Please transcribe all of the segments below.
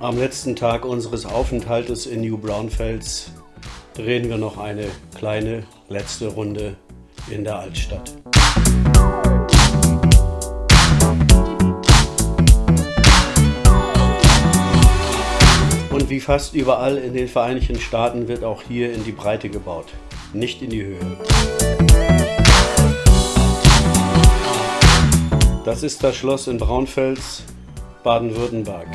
Am letzten Tag unseres Aufenthaltes in New Braunfels drehen wir noch eine kleine letzte Runde in der Altstadt. Und wie fast überall in den Vereinigten Staaten wird auch hier in die Breite gebaut, nicht in die Höhe. Das ist das Schloss in Braunfels, Baden-Württemberg.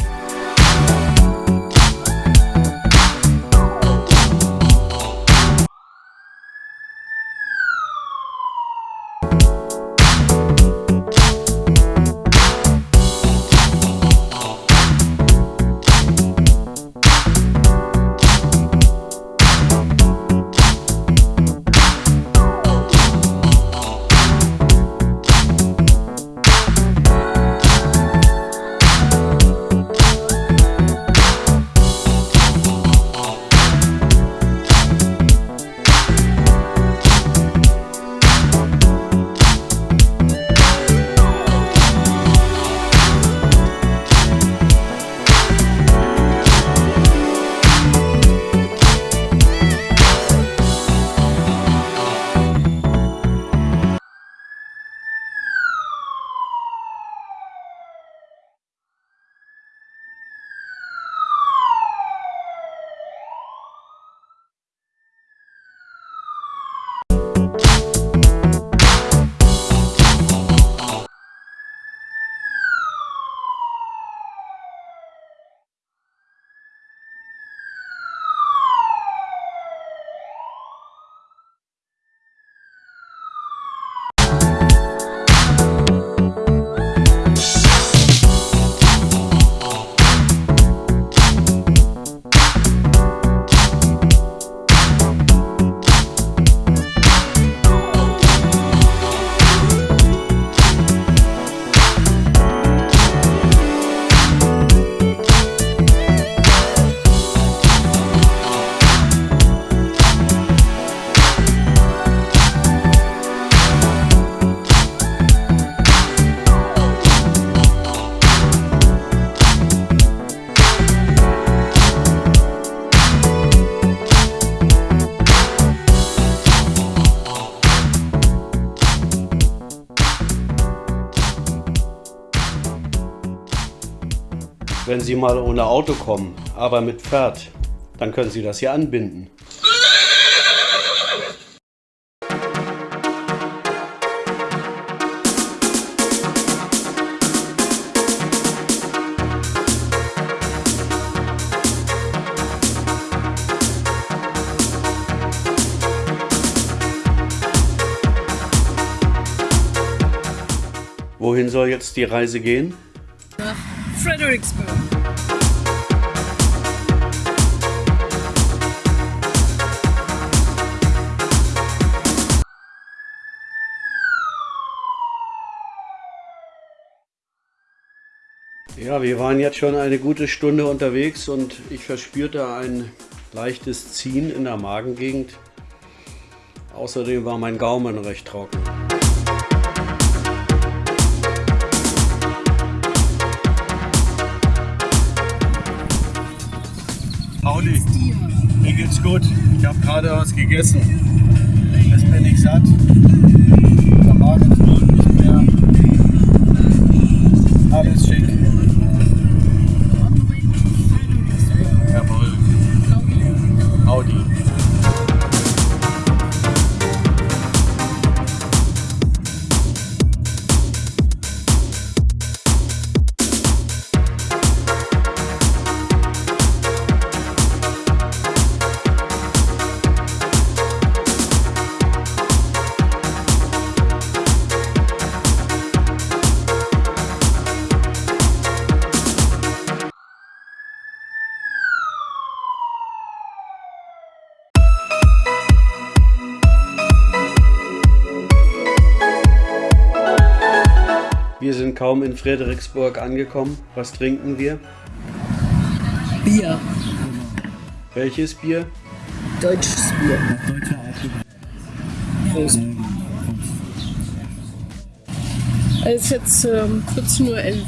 Wenn Sie mal ohne Auto kommen, aber mit Pferd, dann können Sie das hier anbinden. Wohin soll jetzt die Reise gehen? Fredericksburg. Ja, wir waren jetzt schon eine gute Stunde unterwegs und ich verspürte ein leichtes Ziehen in der Magengegend. Außerdem war mein Gaumen recht trocken. Pauli, mir geht's gut. Ich habe gerade was gegessen. Jetzt bin ich satt. Der Magen knurrt nicht mehr. Alles schick. Wir sind kaum in Fredericksburg angekommen. Was trinken wir? Bier. Welches Bier? Deutsches Bier. Prost. Es ist jetzt ähm, 14.11 Uhr.